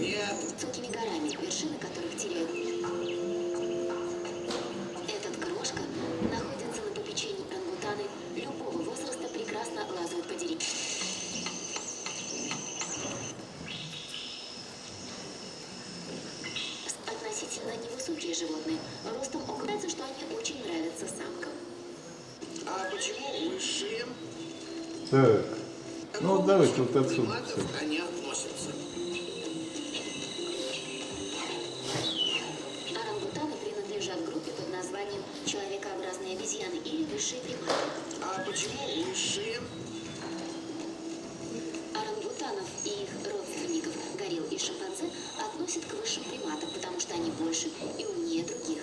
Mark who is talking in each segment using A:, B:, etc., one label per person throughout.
A: Нет.
B: высокими горами, вершины которых теряют. Этот крошка находится на попечении орангутаны любого возраста, прекрасно лазают по деревьям. Относительно невысокие животные, ростом окажется, что они очень нравятся самкам.
A: А почему высшие?
C: Так. Ну, давайте вот отсюда
A: приматов
B: приматы.
A: А почему высшие?
B: Орангутанов и их родственников, горилл и шимпанзе, относят к высшим приматам, потому что они больше и умнее других.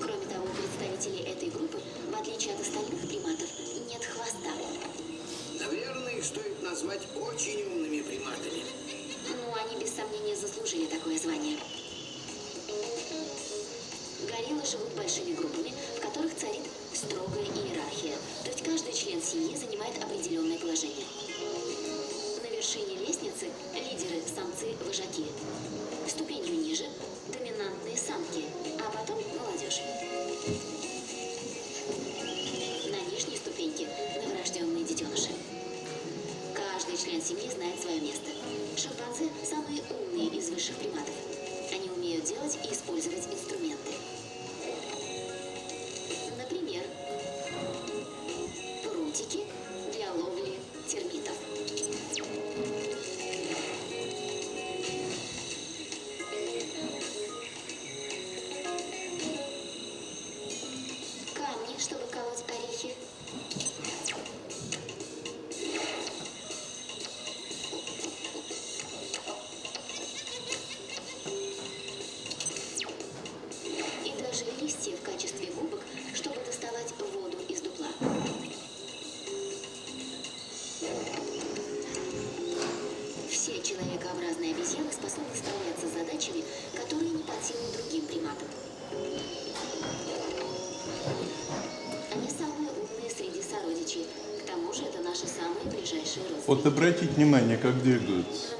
B: Кроме того, у представителей этой группы, в отличие от остальных приматов, нет хвоста.
A: Наверное, их стоит назвать очень умными приматами.
B: Ну, они без сомнения заслужили такое звание. Гориллы живут большими группами, в которых царит строгая иерархия. То есть каждый член семьи занимает определенное положение. На вершине лестницы лидеры, самцы, вожаки. Ступенью ниже – доминантные самки, а потом молодежь. На нижней ступеньке – новорожденные детеныши. Каждый член семьи знает свое место. Шимпанзе – самые умные из высших приматов. Они умеют делать и использовать инструменты. Обезьяны способны справляться с задачами, которые не под силу другим приматам. Они самые умные среди сородичей. К тому же это наши самые ближайшие родственники.
C: Вот обратите внимание, как двигаются.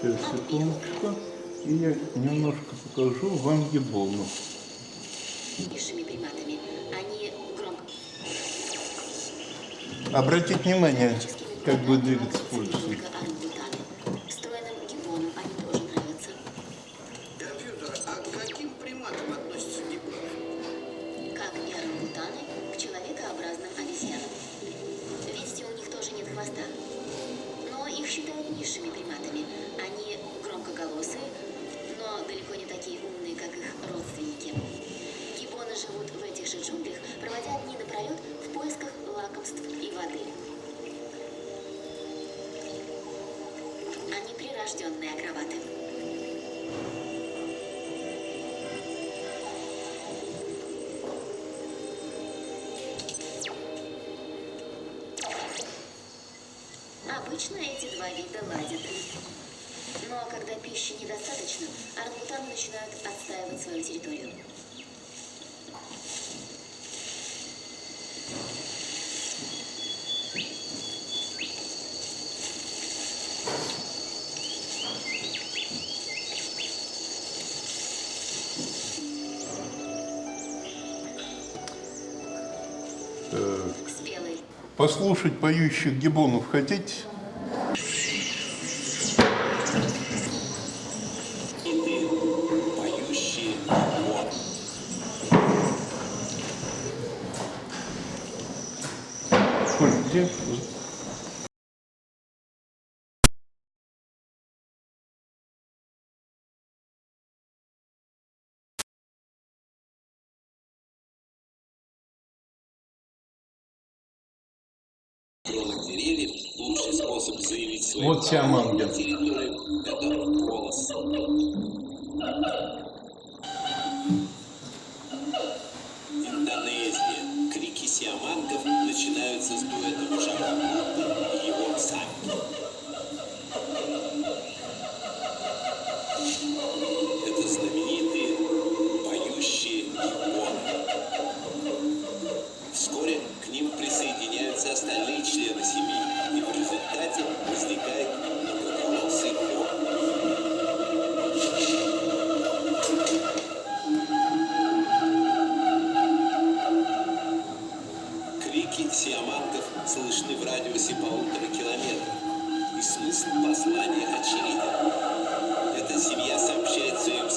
C: Сейчас, секундочку. И я немножко покажу вам
B: громко
C: Обратите внимание, как будет двигаться пульс.
B: Прирожденные акробаты. Обычно эти два вида ладят. Но когда пищи недостаточно, орангутаны начинают отстаивать свою территорию.
C: Послушать поющих гиббонов хотите? Коль, где?
D: Деревьев лучший способ заявить свои
C: Вот
D: права
C: на.
D: остальные на семьи, и в результате возникает многоголосый хор. Крики сиаманков слышны в радиусе полутора километров, и смысл послания очевиден. Эта семья сообщает своим